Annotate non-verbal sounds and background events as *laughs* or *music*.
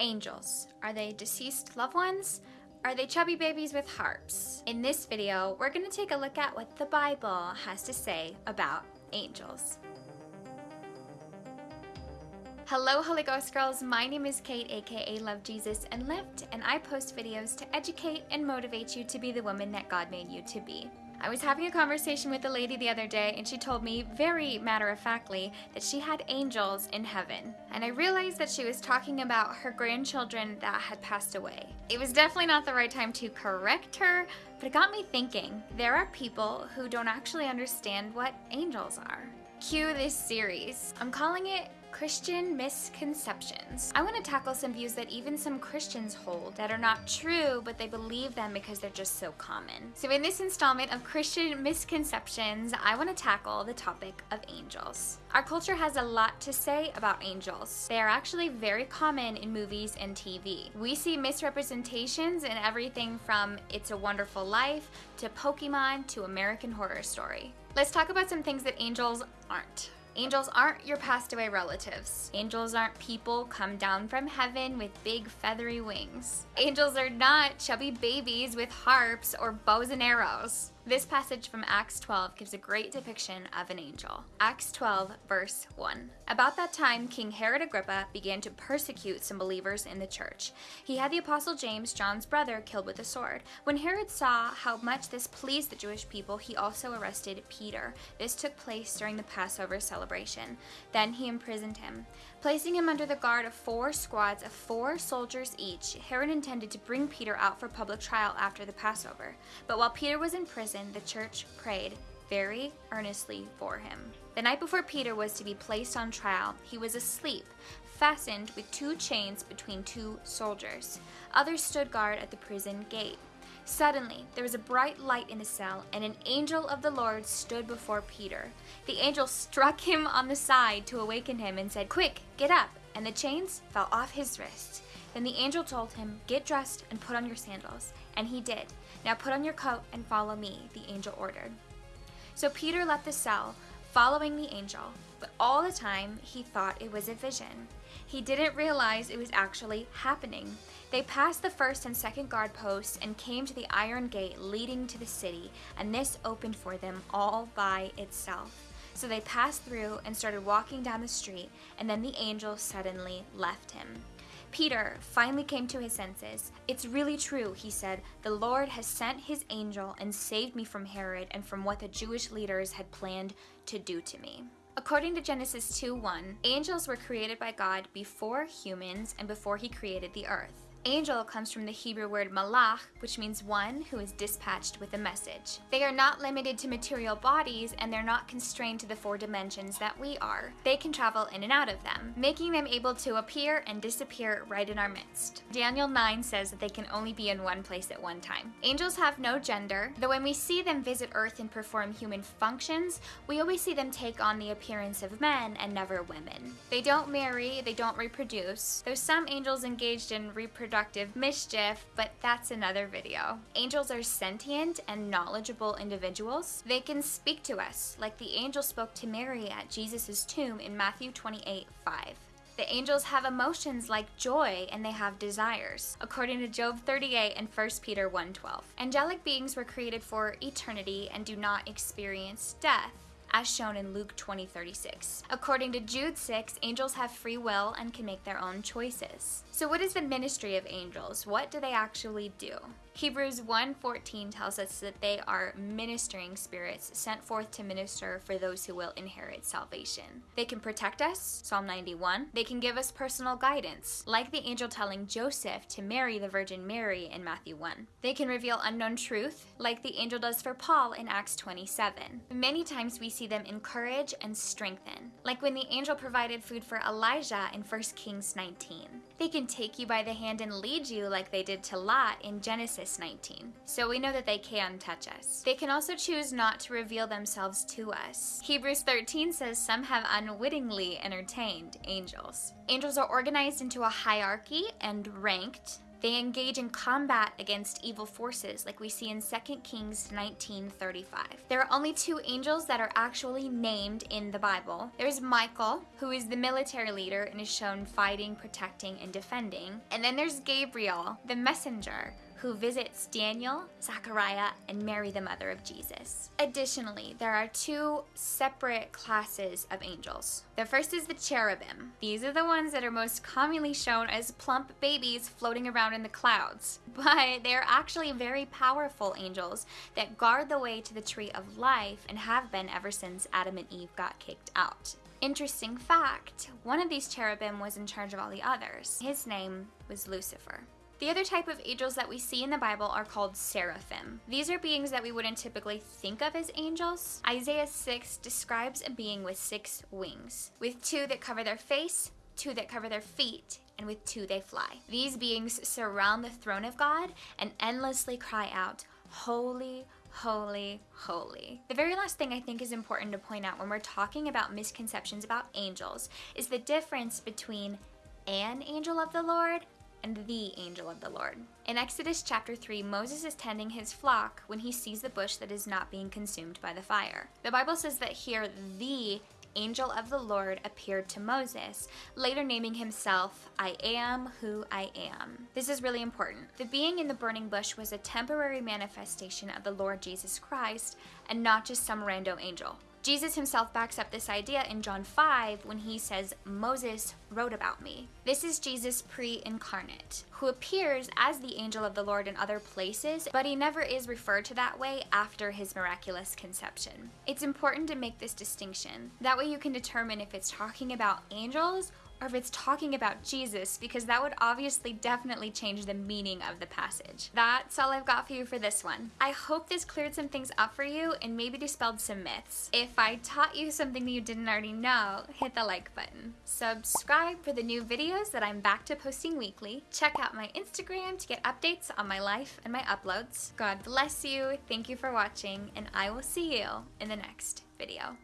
Angels. Are they deceased loved ones? Are they chubby babies with harps? In this video, we're going to take a look at what the Bible has to say about angels. Hello Holy Ghost girls, my name is Kate aka Love Jesus and Lift and I post videos to educate and motivate you to be the woman that God made you to be. I was having a conversation with a lady the other day and she told me very matter-of-factly that she had angels in heaven. And I realized that she was talking about her grandchildren that had passed away. It was definitely not the right time to correct her, but it got me thinking. There are people who don't actually understand what angels are. Cue this series. I'm calling it Christian misconceptions. I want to tackle some views that even some Christians hold that are not true, but they believe them because they're just so common. So in this installment of Christian misconceptions, I want to tackle the topic of angels. Our culture has a lot to say about angels. They are actually very common in movies and TV. We see misrepresentations in everything from It's a Wonderful Life to Pokemon to American Horror Story. Let's talk about some things that angels aren't. Angels aren't your passed away relatives. Angels aren't people come down from heaven with big feathery wings. Angels are not chubby babies with harps or bows and arrows. This passage from Acts 12 gives a great depiction of an angel. Acts 12 verse 1. About that time, King Herod Agrippa began to persecute some believers in the church. He had the apostle James, John's brother, killed with a sword. When Herod saw how much this pleased the Jewish people, he also arrested Peter. This took place during the Passover celebration. Then he imprisoned him. Placing him under the guard of four squads of four soldiers each, Herod intended to bring Peter out for public trial after the Passover. But while Peter was in prison, the church prayed very earnestly for him. The night before Peter was to be placed on trial, he was asleep, fastened with two chains between two soldiers. Others stood guard at the prison gate. Suddenly, there was a bright light in the cell, and an angel of the Lord stood before Peter. The angel struck him on the side to awaken him and said, Quick, get up! And the chains fell off his wrists. Then the angel told him, Get dressed and put on your sandals. And he did. Now put on your coat and follow me, the angel ordered. So Peter left the cell, following the angel, but all the time he thought it was a vision. He didn't realize it was actually happening. They passed the first and second guard posts and came to the iron gate leading to the city, and this opened for them all by itself. So they passed through and started walking down the street, and then the angel suddenly left him. Peter finally came to his senses. It's really true, he said. The Lord has sent his angel and saved me from Herod and from what the Jewish leaders had planned to do to me. According to Genesis 2:1, angels were created by God before humans and before he created the earth. Angel comes from the Hebrew word malach, which means one who is dispatched with a message. They are not limited to material bodies and they're not constrained to the four dimensions that we are. They can travel in and out of them, making them able to appear and disappear right in our midst. Daniel 9 says that they can only be in one place at one time. Angels have no gender, though when we see them visit Earth and perform human functions, we always see them take on the appearance of men and never women. They don't marry, they don't reproduce, though some angels engaged in reproduction productive mischief, but that's another video. Angels are sentient and knowledgeable individuals. They can speak to us, like the angel spoke to Mary at Jesus' tomb in Matthew 28, 5. The angels have emotions like joy and they have desires, according to Job 38 and 1 Peter 1:12. Angelic beings were created for eternity and do not experience death as shown in Luke 20:36. According to Jude 6, angels have free will and can make their own choices. So what is the ministry of angels? What do they actually do? Hebrews 1:14 tells us that they are ministering spirits sent forth to minister for those who will inherit salvation. They can protect us, Psalm 91. They can give us personal guidance, like the angel telling Joseph to marry the Virgin Mary in Matthew 1. They can reveal unknown truth, like the angel does for Paul in Acts 27. Many times we see them encourage and strengthen, like when the angel provided food for Elijah in 1 Kings 19. They can take you by the hand and lead you like they did to Lot in Genesis Genesis 19. So we know that they can touch us. They can also choose not to reveal themselves to us. Hebrews 13 says some have unwittingly entertained angels. Angels are organized into a hierarchy and ranked They engage in combat against evil forces like we see in 2 Kings 19:35. There are only two angels that are actually named in the Bible. There's Michael, who is the military leader and is shown fighting, protecting, and defending. And then there's Gabriel, the messenger, who visits Daniel, Zachariah, and Mary, the mother of Jesus. Additionally, there are two separate classes of angels. The first is the cherubim. These are the ones that are most commonly shown as plump babies floating around in the clouds, *laughs* but they're actually very powerful angels that guard the way to the tree of life and have been ever since Adam and Eve got kicked out. Interesting fact one of these cherubim was in charge of all the others. His name was Lucifer. The other type of angels that we see in the Bible are called seraphim. These are beings that we wouldn't typically think of as angels. Isaiah 6 describes a being with six wings, with two that cover their face, two that cover their feet, and with two they fly. These beings surround the throne of God and endlessly cry out, Holy, holy, holy. The very last thing I think is important to point out when we're talking about misconceptions about angels is the difference between an angel of the Lord and the angel of the Lord. In Exodus chapter 3, Moses is tending his flock when he sees the bush that is not being consumed by the fire. The Bible says that here, the angel of the Lord appeared to Moses, later naming himself, I am who I am. This is really important. The being in the burning bush was a temporary manifestation of the Lord Jesus Christ and not just some rando angel. Jesus himself backs up this idea in John 5 when he says, Moses wrote about me. This is Jesus pre incarnate, who appears as the angel of the Lord in other places, but he never is referred to that way after his miraculous conception. It's important to make this distinction. That way you can determine if it's talking about angels or if it's talking about Jesus, because that would obviously definitely change the meaning of the passage. That's all I've got for you for this one. I hope this cleared some things up for you and maybe dispelled some myths. If I taught you something that you didn't already know, hit the like button. Subscribe for the new videos that I'm back to posting weekly. Check out my Instagram to get updates on my life and my uploads. God bless you, thank you for watching, and I will see you in the next video.